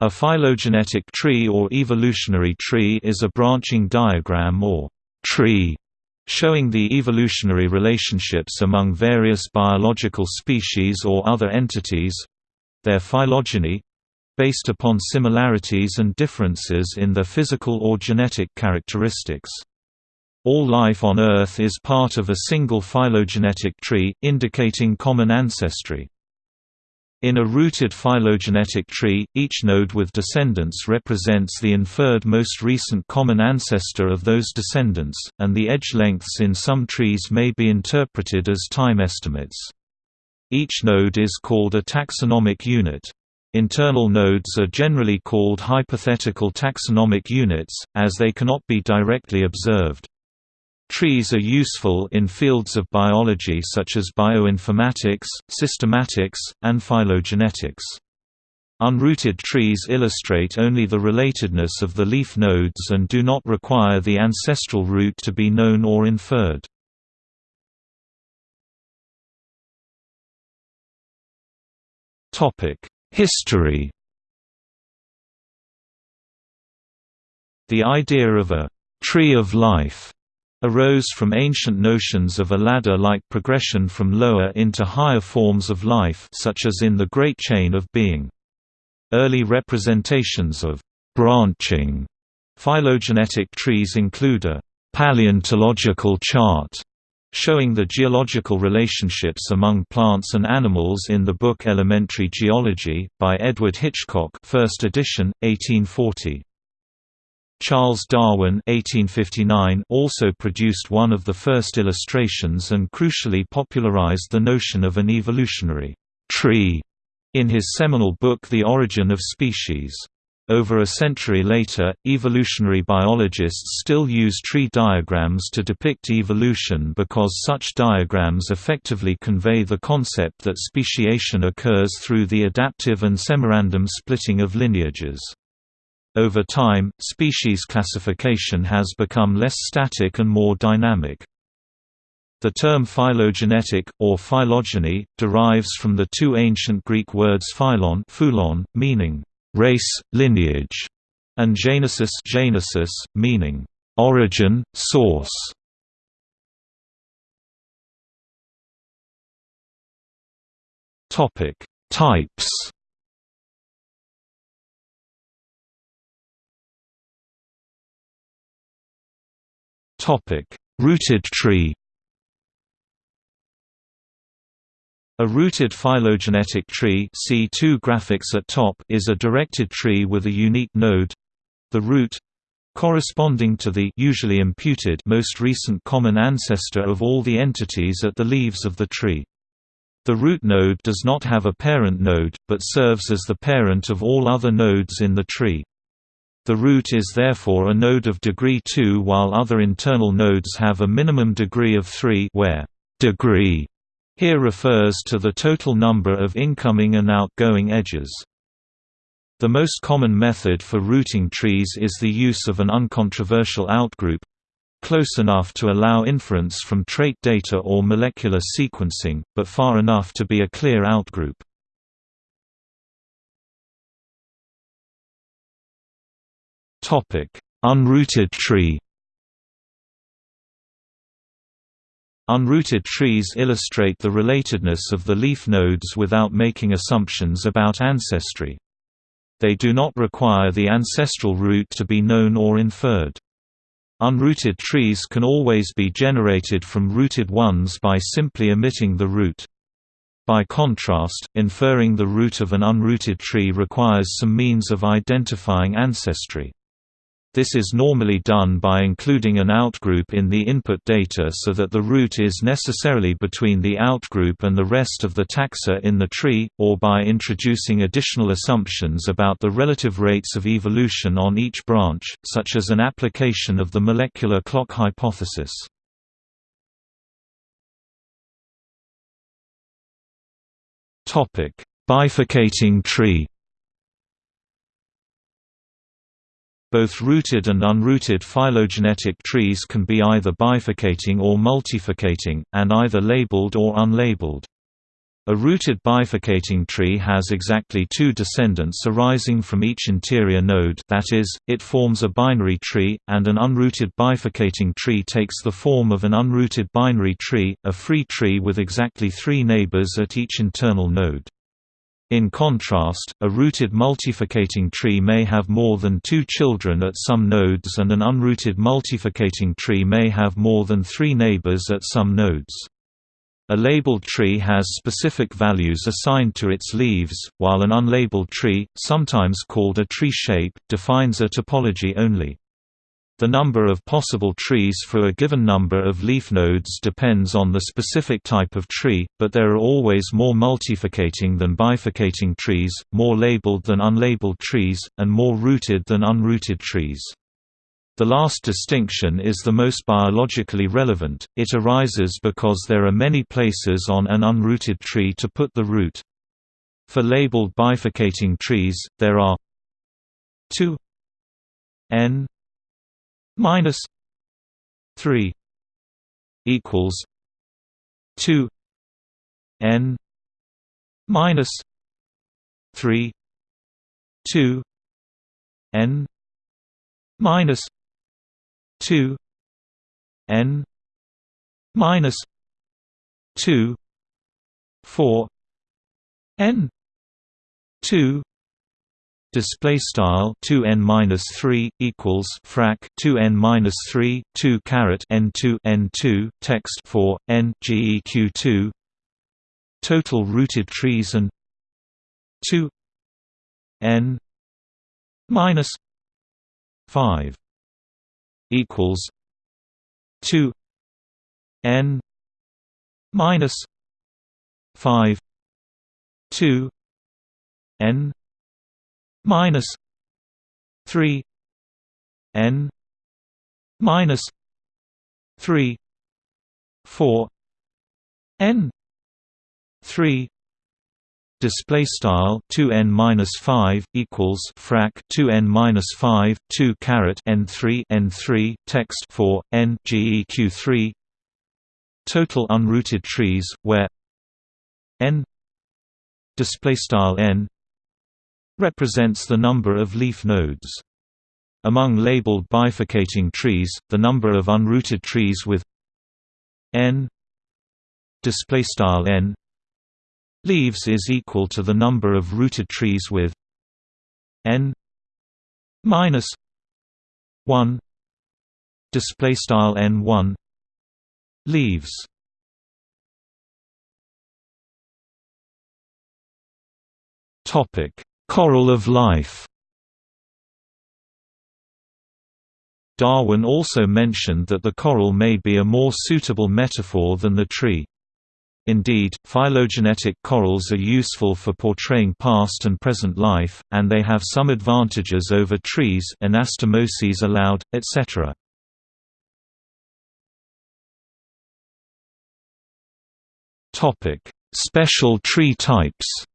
A phylogenetic tree or evolutionary tree is a branching diagram or tree showing the evolutionary relationships among various biological species or other entities—their phylogeny—based upon similarities and differences in their physical or genetic characteristics. All life on Earth is part of a single phylogenetic tree, indicating common ancestry. In a rooted phylogenetic tree, each node with descendants represents the inferred most recent common ancestor of those descendants, and the edge lengths in some trees may be interpreted as time estimates. Each node is called a taxonomic unit. Internal nodes are generally called hypothetical taxonomic units, as they cannot be directly observed. Trees are useful in fields of biology such as bioinformatics, systematics, and phylogenetics. Unrooted trees illustrate only the relatedness of the leaf nodes and do not require the ancestral root to be known or inferred. History The idea of a «tree of life» arose from ancient notions of a ladder-like progression from lower into higher forms of life such as in the Great Chain of Being. Early representations of «branching» phylogenetic trees include a «paleontological chart» showing the geological relationships among plants and animals in the book Elementary Geology, by Edward Hitchcock first edition, 1840. Charles Darwin (1859) also produced one of the first illustrations and crucially popularized the notion of an evolutionary tree in his seminal book The Origin of Species. Over a century later, evolutionary biologists still use tree diagrams to depict evolution because such diagrams effectively convey the concept that speciation occurs through the adaptive and semirandom splitting of lineages. Over time, species classification has become less static and more dynamic. The term phylogenetic, or phylogeny, derives from the two ancient Greek words phylon, phulon meaning race, lineage, and genesis, genesis meaning origin, source. Topic: Types Topic: Rooted tree. A rooted phylogenetic tree see two graphics at top is a directed tree with a unique node—the root, corresponding to the usually imputed most recent common ancestor of all the entities at the leaves of the tree. The root node does not have a parent node, but serves as the parent of all other nodes in the tree. The root is therefore a node of degree 2 while other internal nodes have a minimum degree of 3 where degree here refers to the total number of incoming and outgoing edges. The most common method for rooting trees is the use of an uncontroversial outgroup close enough to allow inference from trait data or molecular sequencing, but far enough to be a clear outgroup. Unrooted tree Unrooted trees illustrate the relatedness of the leaf nodes without making assumptions about ancestry. They do not require the ancestral root to be known or inferred. Unrooted trees can always be generated from rooted ones by simply omitting the root. By contrast, inferring the root of an unrooted tree requires some means of identifying ancestry. This is normally done by including an outgroup in the input data so that the root is necessarily between the outgroup and the rest of the taxa in the tree, or by introducing additional assumptions about the relative rates of evolution on each branch, such as an application of the molecular clock hypothesis. Bifurcating tree Both rooted and unrooted phylogenetic trees can be either bifurcating or multifurcating, and either labeled or unlabeled. A rooted bifurcating tree has exactly two descendants arising from each interior node that is, it forms a binary tree, and an unrooted bifurcating tree takes the form of an unrooted binary tree, a free tree with exactly three neighbors at each internal node. In contrast, a rooted multifurcating tree may have more than two children at some nodes and an unrooted multifurcating tree may have more than three neighbors at some nodes. A labeled tree has specific values assigned to its leaves, while an unlabeled tree, sometimes called a tree shape, defines a topology only. The number of possible trees for a given number of leaf nodes depends on the specific type of tree, but there are always more multifurcating than bifurcating trees, more labeled than unlabeled trees, and more rooted than unrooted trees. The last distinction is the most biologically relevant, it arises because there are many places on an unrooted tree to put the root. For labeled bifurcating trees, there are 2 n minus 3 equals 2 n minus 3 2 n minus 2 n minus 2 4 n 2 display style 2 n minus 3 equals frac 2 n minus 3 2 caret n 2 n 2 text 4 n geq 2 total rooted trees and 2 n minus 5 equals 2 n minus 5 2 n minus 3 n minus 3 4 n 3 display style 2n minus 5 equals frac 2n minus 5 2 caret n3 n3 text 4 n geq 3 total unrooted trees where n display style n represents the number of leaf nodes. Among labeled bifurcating trees the number of unrooted trees with n display style n leaves is equal to the number of rooted trees with n minus 1 display style n1 leaves. Topic coral of life. Darwin also mentioned that the coral may be a more suitable metaphor than the tree. Indeed, phylogenetic corals are useful for portraying past and present life, and they have some advantages over trees anastomoses allowed, etc. Special tree types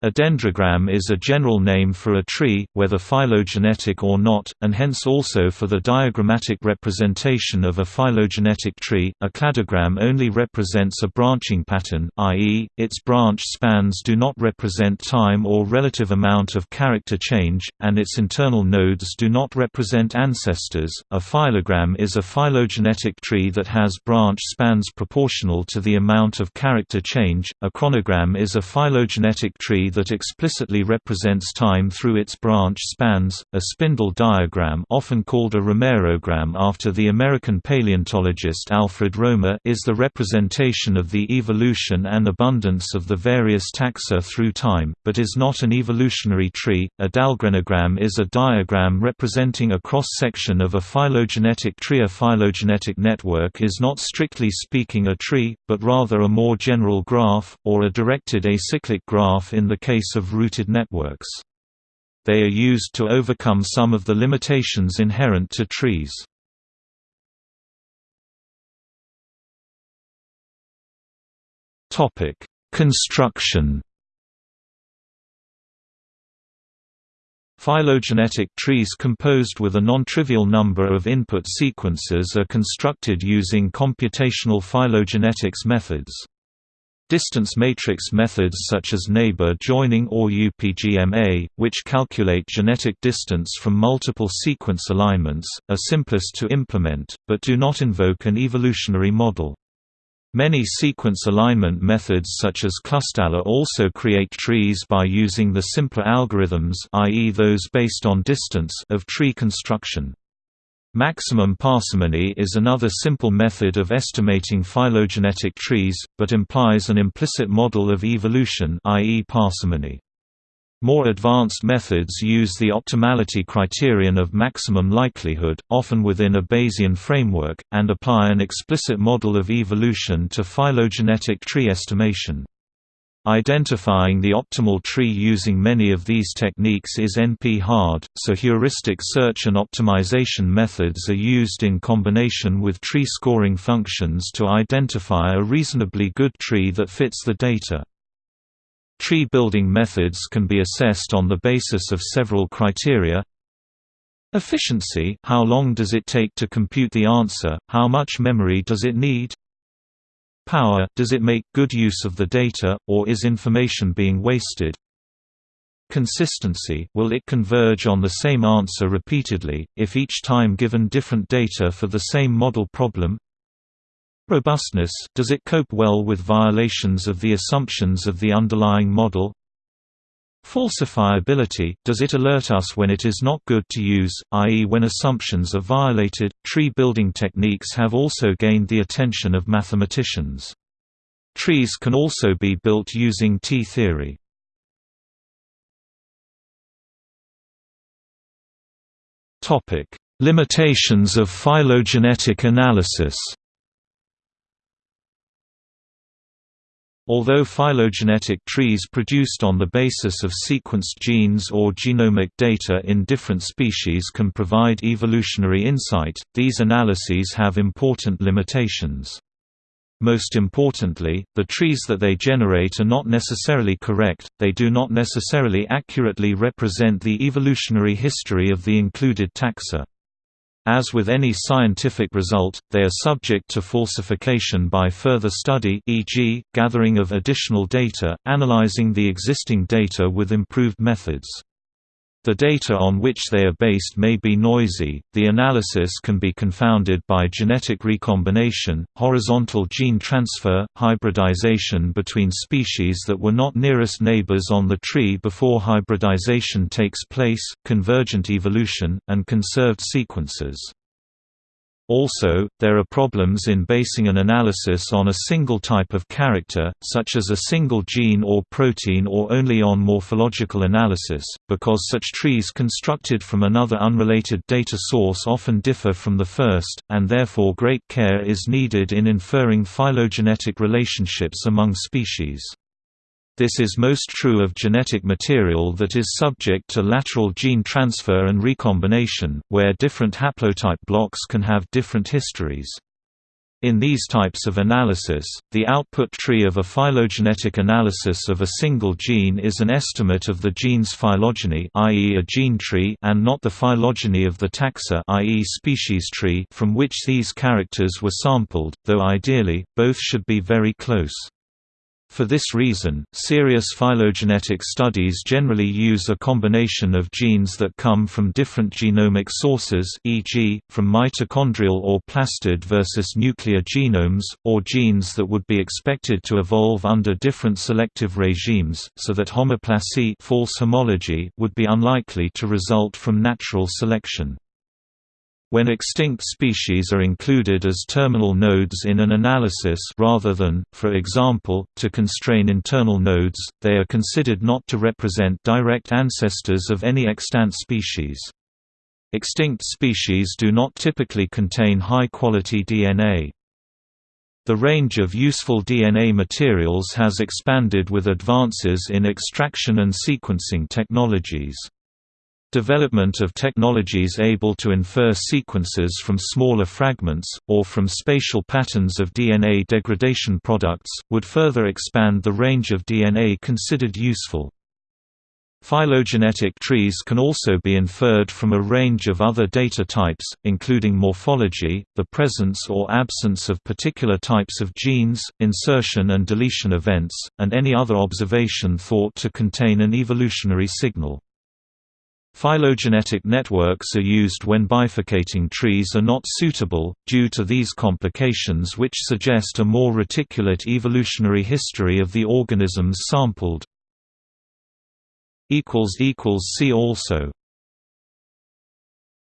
A dendrogram is a general name for a tree, whether phylogenetic or not, and hence also for the diagrammatic representation of a phylogenetic tree. A cladogram only represents a branching pattern, i.e., its branch spans do not represent time or relative amount of character change, and its internal nodes do not represent ancestors. A phylogram is a phylogenetic tree that has branch spans proportional to the amount of character change. A chronogram is a phylogenetic tree that explicitly represents time through its branch spans. A spindle diagram, often called a Romerogram after the American paleontologist Alfred Romer, is the representation of the evolution and abundance of the various taxa through time, but is not an evolutionary tree. A Dahlgrenogram is a diagram representing a cross-section of a phylogenetic tree. A phylogenetic network is not strictly speaking a tree, but rather a more general graph, or a directed acyclic graph in the case of rooted networks. They are used to overcome some of the limitations inherent to trees. Construction Phylogenetic trees composed with a non-trivial number of input sequences are constructed using computational phylogenetics methods. Distance matrix methods such as neighbor joining or UPGMA, which calculate genetic distance from multiple sequence alignments, are simplest to implement, but do not invoke an evolutionary model. Many sequence alignment methods such as ClustalW also create trees by using the simpler algorithms i.e. those based on distance of tree construction. Maximum parsimony is another simple method of estimating phylogenetic trees, but implies an implicit model of evolution i.e. parsimony. More advanced methods use the optimality criterion of maximum likelihood, often within a Bayesian framework, and apply an explicit model of evolution to phylogenetic tree estimation. Identifying the optimal tree using many of these techniques is NP-hard, so heuristic search and optimization methods are used in combination with tree scoring functions to identify a reasonably good tree that fits the data. Tree building methods can be assessed on the basis of several criteria Efficiency how long does it take to compute the answer, how much memory does it need Power does it make good use of the data, or is information being wasted? Consistency will it converge on the same answer repeatedly, if each time given different data for the same model problem? Robustness does it cope well with violations of the assumptions of the underlying model? Falsifiability does it alert us when it is not good to use, i.e., when assumptions are violated? Tree building techniques have also gained the attention of mathematicians. Trees can also be built using T-theory. Limitations of phylogenetic analysis. Although phylogenetic trees produced on the basis of sequenced genes or genomic data in different species can provide evolutionary insight, these analyses have important limitations. Most importantly, the trees that they generate are not necessarily correct, they do not necessarily accurately represent the evolutionary history of the included taxa. As with any scientific result, they are subject to falsification by further study e.g., gathering of additional data, analyzing the existing data with improved methods. The data on which they are based may be noisy, the analysis can be confounded by genetic recombination, horizontal gene transfer, hybridization between species that were not nearest neighbors on the tree before hybridization takes place, convergent evolution, and conserved sequences. Also, there are problems in basing an analysis on a single type of character, such as a single gene or protein or only on morphological analysis, because such trees constructed from another unrelated data source often differ from the first, and therefore great care is needed in inferring phylogenetic relationships among species. This is most true of genetic material that is subject to lateral gene transfer and recombination, where different haplotype blocks can have different histories. In these types of analysis, the output tree of a phylogenetic analysis of a single gene is an estimate of the gene's phylogeny i.e. a gene tree and not the phylogeny of the taxa i.e. species tree from which these characters were sampled, though ideally, both should be very close. For this reason, serious phylogenetic studies generally use a combination of genes that come from different genomic sources e.g., from mitochondrial or plastid versus nuclear genomes, or genes that would be expected to evolve under different selective regimes, so that homoplasy false homology would be unlikely to result from natural selection. When extinct species are included as terminal nodes in an analysis rather than, for example, to constrain internal nodes, they are considered not to represent direct ancestors of any extant species. Extinct species do not typically contain high-quality DNA. The range of useful DNA materials has expanded with advances in extraction and sequencing technologies. Development of technologies able to infer sequences from smaller fragments, or from spatial patterns of DNA degradation products, would further expand the range of DNA considered useful. Phylogenetic trees can also be inferred from a range of other data types, including morphology, the presence or absence of particular types of genes, insertion and deletion events, and any other observation thought to contain an evolutionary signal. Phylogenetic networks are used when bifurcating trees are not suitable, due to these complications which suggest a more reticulate evolutionary history of the organisms sampled. See also